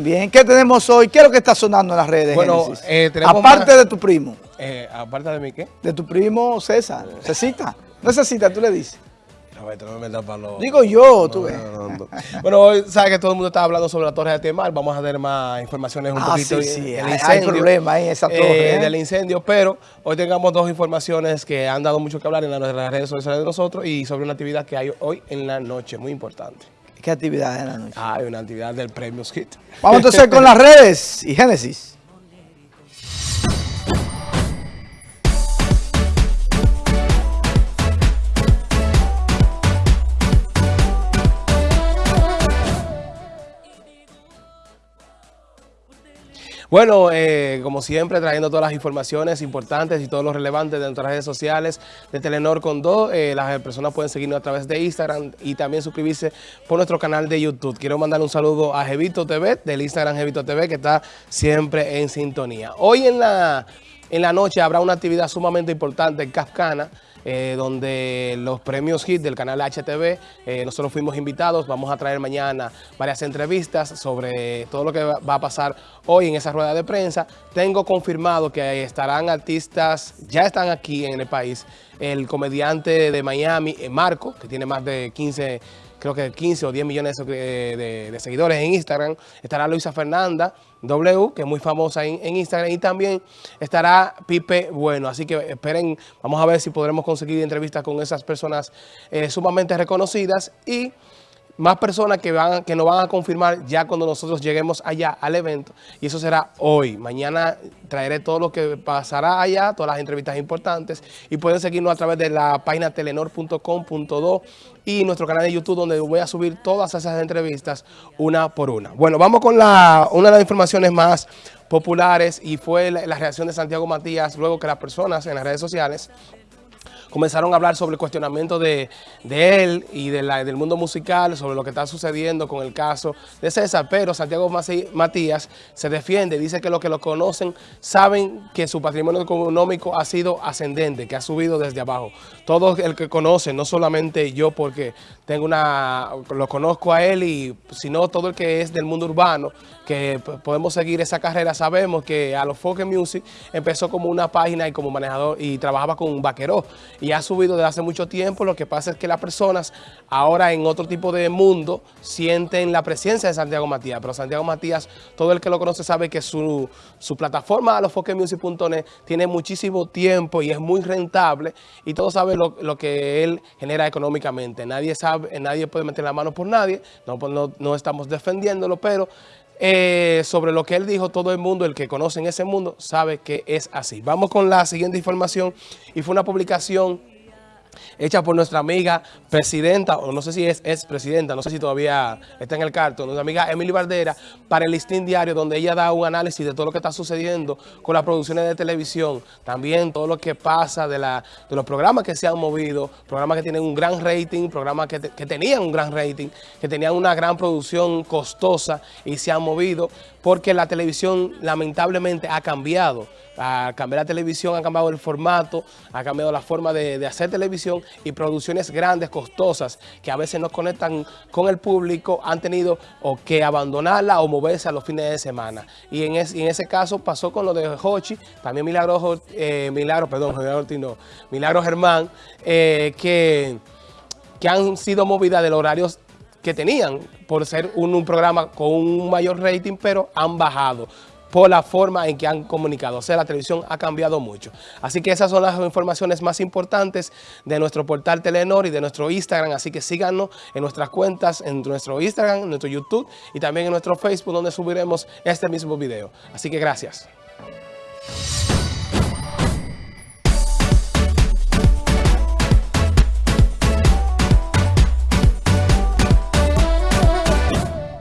Bien, ¿qué tenemos hoy? ¿Qué es lo que está sonando en las redes? Bueno, eh, tenemos Aparte más- de tu primo, Eh, aparte de mí, ¿qué? de tu primo César, Cecita. No es Cecita, tú le dices. Roberto, no me metas para los... Digo yo, tú ves. No, no, no. Bueno, hoy sabes que todo el mundo está hablando sobre la torre de Temar. Vamos a dar más informaciones un Ah, poquito sí, sí, del hay- hay incendio. problema ahí en esa eh, torre, ¿eh? Del incendio, pero hoy tengamos dos informaciones que han dado mucho que hablar en las redes sociales de nosotros y sobre una actividad que hay hoy en la noche, muy importante. ¿Qué actividad en la noche? Ah, hay una actividad del Premio Hit. Vamos entonces con las redes y Génesis. Bueno, eh, como siempre, trayendo todas las informaciones importantes y todo lo relevante de nuestras redes sociales de Telenor con 2. las personas pueden seguirnos a través de Instagram y también suscribirse por nuestro canal de YouTube. Quiero mandar un saludo a Jevito TV, del Instagram Jevito TV, que está siempre en sintonía. Hoy en la, en la noche habrá una actividad sumamente importante en Cascana, eh, donde los premios HIT del canal HTV, eh, nosotros fuimos invitados, vamos a traer mañana varias entrevistas sobre todo lo que va a pasar hoy en esa rueda de prensa. Tengo confirmado que estarán artistas, ya están aquí en el país, el comediante de Miami, eh, Marco, que tiene más de 15 creo que 15 o 10 millones de, seguidores en Instagram. Estará Luisa Fernanda W, que es muy famosa en, en Instagram. Y también estará Pipe Bueno. Así que esperen, vamos a ver si podremos conseguir entrevistas con esas personas eh, sumamente reconocidas. Y más personas que, van, que nos van a confirmar ya cuando nosotros lleguemos allá al evento. Y eso será hoy. Mañana traeré todo lo que pasará allá, todas las entrevistas importantes. Y pueden seguirnos a través de la página telenor.com.do y nuestro canal de YouTube donde voy a subir todas esas entrevistas una por una. Bueno, vamos con la, una de las informaciones más populares y fue la, la reacción de Santiago Matías luego que las personas en las redes sociales comenzaron a hablar sobre el cuestionamiento de, de él y de la- del mundo musical, sobre lo que está sucediendo con el caso de César, pero Santiago Matías se defiende, dice que los que lo conocen saben que su patrimonio económico ha sido ascendente, que ha subido desde abajo. Todo el que conoce, no solamente yo porque tengo una, lo conozco a él, y sino todo el que es del mundo urbano, que podemos seguir esa carrera, sabemos que a los Folk Music empezó como una página y como manejador y trabajaba con un vaquero y ha subido desde hace mucho tiempo. Lo que pasa es que las personas ahora en otro tipo de mundo sienten la presencia de Santiago Matías, pero Santiago Matías, todo el que lo conoce sabe que su, su plataforma a los Music.net tiene muchísimo tiempo y es muy rentable y todos saben lo, lo que él genera económicamente. Nadie sabe, nadie puede meter la mano por nadie, no, no, no estamos defendiéndolo, pero eh, sobre lo que él dijo, todo el mundo, el que conoce en ese mundo, sabe que es así. Vamos con la siguiente información y fue una publicación hecha por nuestra amiga presidenta, o no sé si es, es presidenta, no sé si todavía está en el cartón, nuestra amiga Emily Bardera, para el Listín Diario, donde ella da un análisis de todo lo que está sucediendo con las producciones de televisión, también todo lo que pasa de, la, de los programas que se han movido, programas que tienen un gran rating, programas que, que tenían un gran rating, que tenían una gran producción costosa y se han movido, porque la televisión lamentablemente ha cambiado. A cambiar la televisión, ha cambiado el formato, ha cambiado la forma de hacer televisión y producciones grandes, costosas, que a veces no conectan con el público, han tenido o que abandonarla o moverse a los fines de semana. Y en, ese caso pasó con lo de Hochi, también Milagro, eh, Milagro, perdón, Milagro no, Milagro Germán, eh, que que han sido movidas de los horarios que tenían por ser un programa con un mayor rating, pero han bajado por la forma en que han comunicado. O sea, la televisión ha cambiado mucho. Así que esas son las informaciones más importantes de nuestro portal Telenor y de nuestro Instagram. Así que síganos en nuestras cuentas, en nuestro Instagram, en nuestro YouTube y también en nuestro Facebook, donde subiremos este mismo video. Así que gracias.